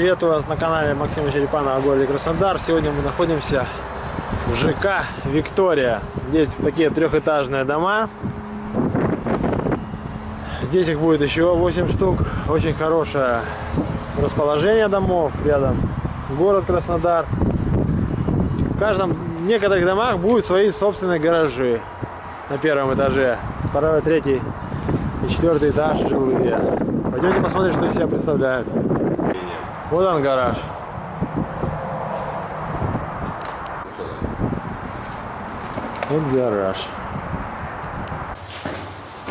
Приветствую вас на канале Максима Черепанова о городе Краснодар. Сегодня мы находимся в ЖК Виктория. Здесь такие трехэтажные дома. Здесь их будет еще 8 штук. Очень хорошее расположение домов рядом. Город Краснодар. В каждом, в некоторых домах будут свои собственные гаражи на первом этаже. Второй, третий и четвертый этаж жилые. Пойдемте посмотрим, что из себя представляют. Вот он гараж. Вот гараж.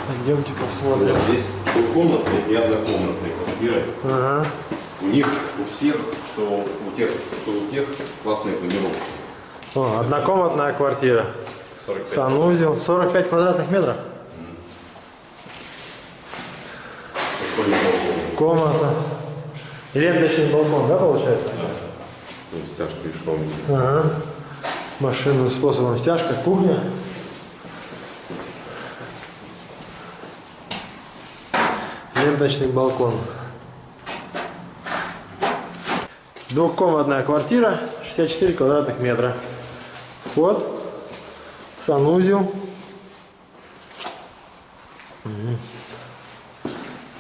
Пойдемте посмотрим. Вот здесь двухкомнатные и однокомнатные квартиры. Ага. У них у всех, что у тех, что у тех, классные планировки. О, однокомнатная квартира. 45. Санузел. 45 квадратных метров. Комната. И ленточный балкон, да, получается? То есть тяжкий шум. Ага. Машинным способом стяжка, кухня. Ленточный балкон. Двухкомнатная квартира, 64 квадратных метра. Вход, санузел.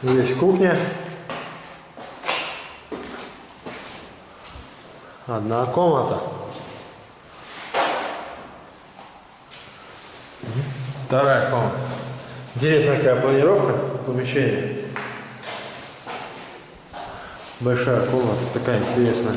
Здесь кухня. Одна комната. Вторая комната. Интересная какая планировка помещения. Большая комната, такая интересная.